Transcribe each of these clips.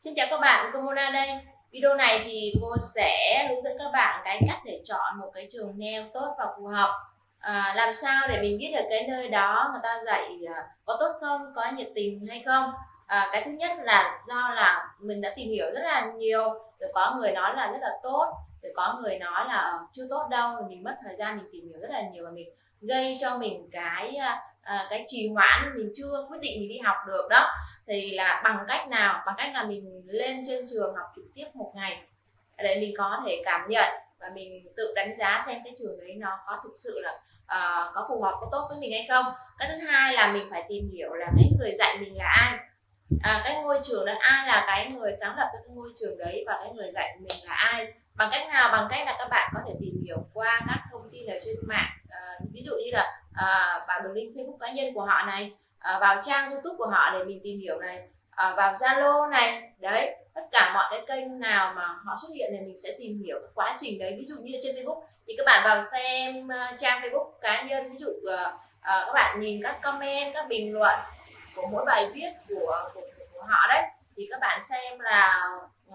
Xin chào các bạn, cô Mona đây. Video này thì cô sẽ hướng dẫn các bạn cái cách để chọn một cái trường nail tốt và phù hợp. À, làm sao để mình biết được cái nơi đó người ta dạy à, có tốt không, có nhiệt tình hay không. À, cái thứ nhất là do là mình đã tìm hiểu rất là nhiều, rồi có người nói là rất là tốt, rồi có người nói là chưa tốt đâu, mình mất thời gian mình tìm hiểu rất là nhiều và mình gây cho mình cái à, à, cái trì hoãn mình chưa quyết định mình đi học được đó thì là bằng cách nào? Bằng cách là mình lên trên trường học trực tiếp một ngày. Để mình có thể cảm nhận và mình tự đánh giá xem cái trường đấy nó có thực sự là uh, có phù hợp có tốt với mình hay không. Cái thứ hai là mình phải tìm hiểu là cái người dạy mình là ai. À, cái ngôi trường đó ai là cái người sáng lập cái ngôi trường đấy và cái người dạy mình là ai? Bằng cách nào? Bằng cách là các bạn có thể tìm hiểu qua các thông tin ở trên mạng. À, ví dụ như là à, vào đường link facebook cá nhân của họ này à, vào trang youtube của họ để mình tìm hiểu này à, vào zalo này đấy tất cả mọi cái kênh nào mà họ xuất hiện thì mình sẽ tìm hiểu cái quá trình đấy. Ví dụ như trên facebook thì các bạn vào xem uh, trang facebook cá nhân ví dụ uh, uh, các bạn nhìn các comment các bình luận của mỗi bài viết của, của, của họ đấy thì các bạn xem là uh,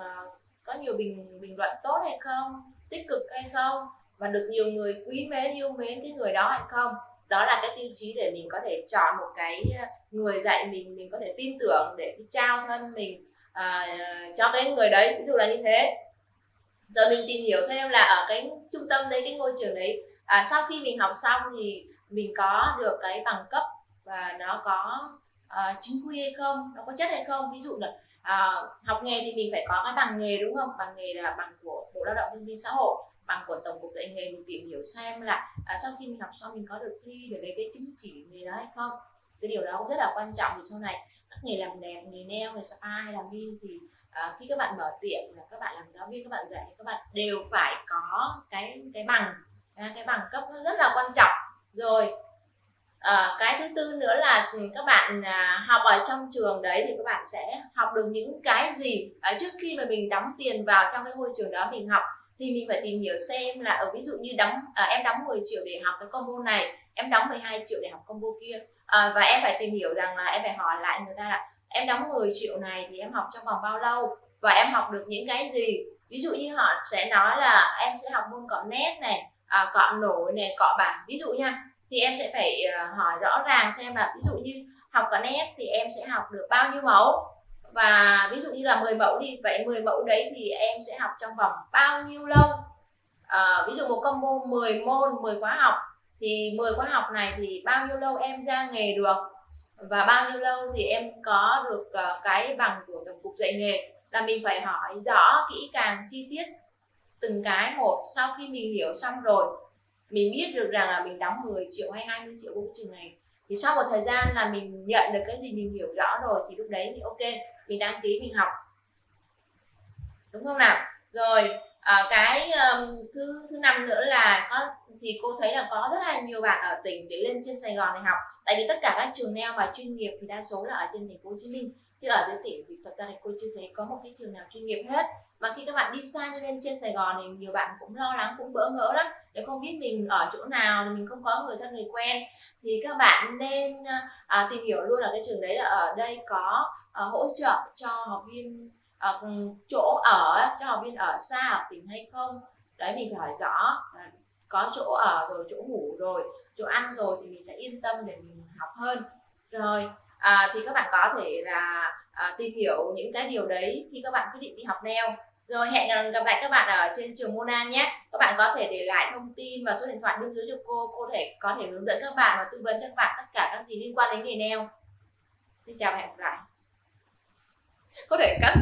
có nhiều bình bình luận tốt hay không tích cực hay không và được nhiều người quý mến yêu mến cái người đó hay không đó là cái tiêu chí để mình có thể chọn một cái ờ, người dạy mình mình có thể tin tưởng để trao thân mình à, cho cái người đấy ví dụ là như thế. Rồi mình tìm hiểu thêm là ở cái trung tâm đấy cái ngôi trường đấy à, sau khi mình học xong thì mình có được cái bằng cấp và nó có uh, chính quy hay không nó có chất hay không? Ví dụ là uh, học nghề thì mình phải có cái bằng nghề đúng không? Bằng nghề là bằng của bộ lao động thương binh xã hội bằng của tổng cục dạy nghề mình tìm hiểu xem là à, sau khi mình học xong mình có được thi để lấy cái chứng chỉ nghề đó hay không? Cái điều đó cũng rất là quan trọng vì sau này các nghề làm đẹp nghề nail nghề spa hay làm viên thì à, khi các bạn mở tiệm là các bạn làm giáo viên các bạn dạy các bạn đều phải có cái cái bằng à, cái bằng cấp rất là quan trọng. Rồi à, cái thứ tư nữa là các bạn à, học ở trong trường đấy thì các bạn sẽ học được những cái gì à, trước khi mà mình đóng tiền vào trong cái môi trường đó mình học thì mình phải tìm hiểu xem là ở ví dụ như đóng à, em đóng 10 triệu để học cái combo này em đóng 12 triệu để học combo kia à, và em phải tìm hiểu rằng là em phải hỏi lại người ta là em đóng 10 triệu này thì em học trong vòng bao lâu? Và em học được những cái gì? Ví dụ như họ sẽ nói là em sẽ học môn cọ nét này à, cọ nổi này cọ bản ví dụ nha thì em sẽ phải uh, hỏi rõ ràng xem là ví dụ như học cọ nét thì em sẽ học được bao nhiêu mẫu? Và ví dụ như là 10 mẫu đi vậy 10 mẫu đấy thì em sẽ học trong vòng bao nhiêu lâu? À, ví dụ một combo 10 môn 10 khóa học thì 10 khóa học này thì bao nhiêu lâu em ra nghề được? Và bao nhiêu lâu thì em có được uh, cái bằng của tổng cục dạy nghề? Là mình phải hỏi rõ kỹ càng chi tiết từng cái một sau khi mình hiểu xong rồi. Mình biết được rằng là mình đóng 10 triệu hay 20 triệu của trường này. Thì sau một thời gian là mình nhận được cái gì mình hiểu rõ rồi thì lúc đấy thì ok mình đăng ký mình học. Đúng không nào? Rồi à, cái um, thứ thứ năm nữa là có thì cô thấy là có rất là nhiều bạn ở tỉnh để lên trên Sài Gòn này học. Tại vì tất cả các trường neo mà chuyên nghiệp thì đa số là ở trên thành phố Hồ Chí Minh chứ ở dưới tỉnh thì thật ra thì cô chưa thấy có một cái trường nào chuyên nghiệp hết. Mà khi các bạn đi xa như nên trên Sài Gòn thì nhiều bạn cũng lo lắng cũng bỡ ngỡ lắm. Để không biết mình ở chỗ nào mình không có người thân người quen. Thì các bạn nên à, tìm hiểu luôn là cái trường đấy là ở đây có à, hỗ trợ cho học viên à, chỗ ở cho học viên ở xa ở tỉnh hay không. Đấy mình phải hỏi rõ à, có chỗ ở rồi chỗ ngủ rồi chỗ ăn rồi thì mình sẽ yên tâm để mình học hơn. Rồi à, thì các bạn có thể là à, tìm hiểu những cái điều đấy khi các bạn quyết định đi học neo rồi hẹn gặp lại các bạn ở trên trường Mona nhé. Các bạn có thể để lại thông tin và số điện thoại bên dưới cho cô. Cô thể có thể hướng dẫn các bạn và tư vấn cho các bạn tất cả các gì liên quan đến nghề neo xin chào và hẹn gặp lại. Có thể cắt